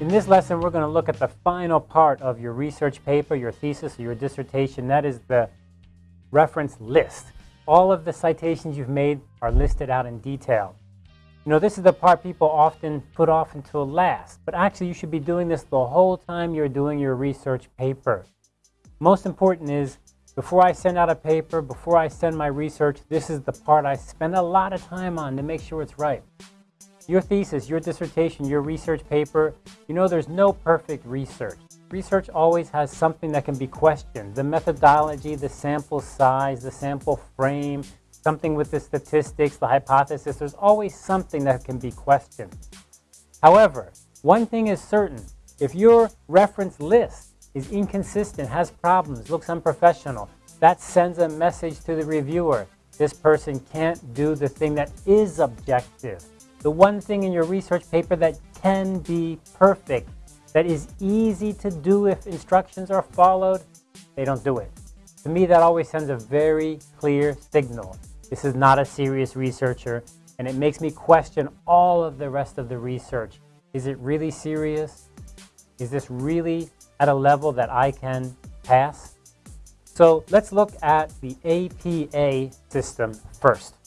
In this lesson, we're going to look at the final part of your research paper, your thesis, or your dissertation. That is the reference list. All of the citations you've made are listed out in detail. You know, this is the part people often put off until last, but actually you should be doing this the whole time you're doing your research paper. Most important is, before I send out a paper, before I send my research, this is the part I spend a lot of time on to make sure it's right. Your thesis, your dissertation, your research paper, you know there's no perfect research. Research always has something that can be questioned. The methodology, the sample size, the sample frame, something with the statistics, the hypothesis, there's always something that can be questioned. However, one thing is certain. If your reference list is inconsistent, has problems, looks unprofessional, that sends a message to the reviewer. This person can't do the thing that is objective. The one thing in your research paper that can be perfect, that is easy to do if instructions are followed, they don't do it. To me, that always sends a very clear signal. This is not a serious researcher, and it makes me question all of the rest of the research. Is it really serious? Is this really at a level that I can pass? So let's look at the APA system first.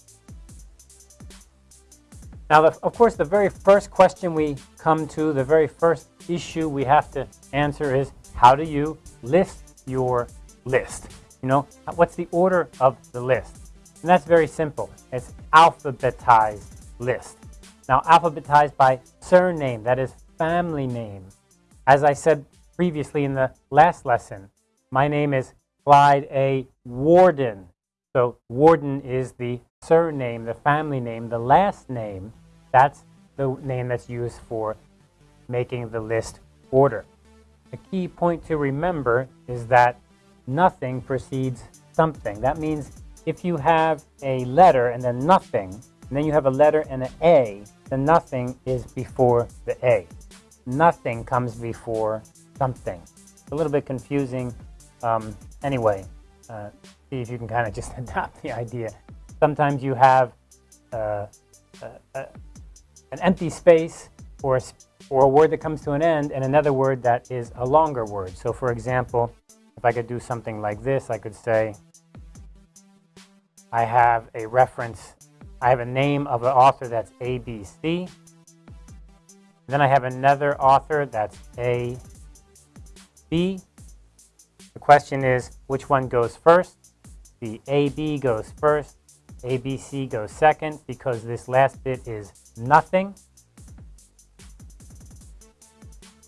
Now, the, of course, the very first question we come to, the very first issue we have to answer is, how do you list your list? You know, what's the order of the list? And that's very simple. It's alphabetized list. Now, alphabetized by surname, that is family name. As I said previously in the last lesson, my name is Clyde A. Warden. So Warden is the surname, the family name, the last name that's the name that's used for making the list order. A key point to remember is that nothing precedes something. That means if you have a letter and then nothing, and then you have a letter and an A, the nothing is before the A. Nothing comes before something. It's a little bit confusing. Um, anyway, uh, see if you can kind of just adopt the idea. Sometimes you have uh, uh, uh an empty space or a, or a word that comes to an end and another word that is a longer word. So for example, if I could do something like this, I could say, I have a reference, I have a name of an author that's ABC. Then I have another author that's A, B. The question is, which one goes first? The AB goes first, ABC goes second because this last bit is nothing.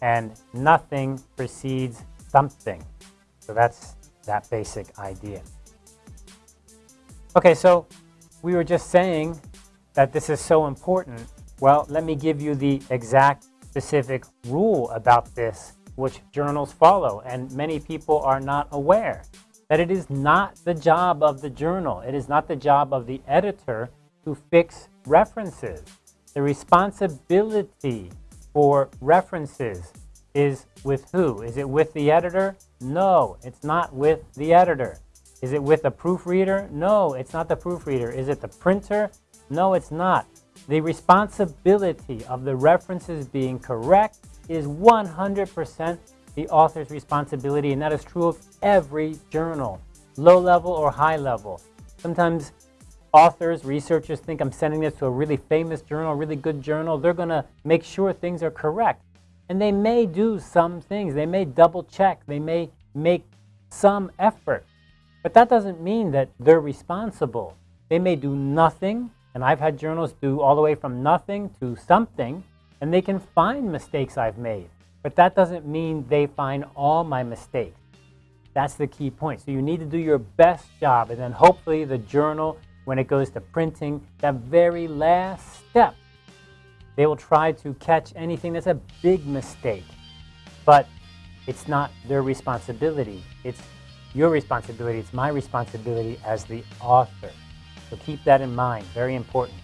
And nothing precedes something. So that's that basic idea. Okay, so we were just saying that this is so important. Well, let me give you the exact specific rule about this, which journals follow, and many people are not aware that it is not the job of the journal, it is not the job of the editor to fix references. The responsibility for references is with who? Is it with the editor? No, it's not with the editor. Is it with the proofreader? No, it's not the proofreader. Is it the printer? No, it's not. The responsibility of the references being correct is 100% the author's responsibility, and that is true of every journal, low level or high level. Sometimes authors, researchers think I'm sending this to a really famous journal, a really good journal. They're going to make sure things are correct. And they may do some things. They may double check. They may make some effort. But that doesn't mean that they're responsible. They may do nothing, and I've had journals do all the way from nothing to something, and they can find mistakes I've made. But that doesn't mean they find all my mistakes. That's the key point. So you need to do your best job, and then hopefully the journal when it goes to printing, that very last step, they will try to catch anything that's a big mistake. But it's not their responsibility. It's your responsibility. It's my responsibility as the author. So keep that in mind. Very important.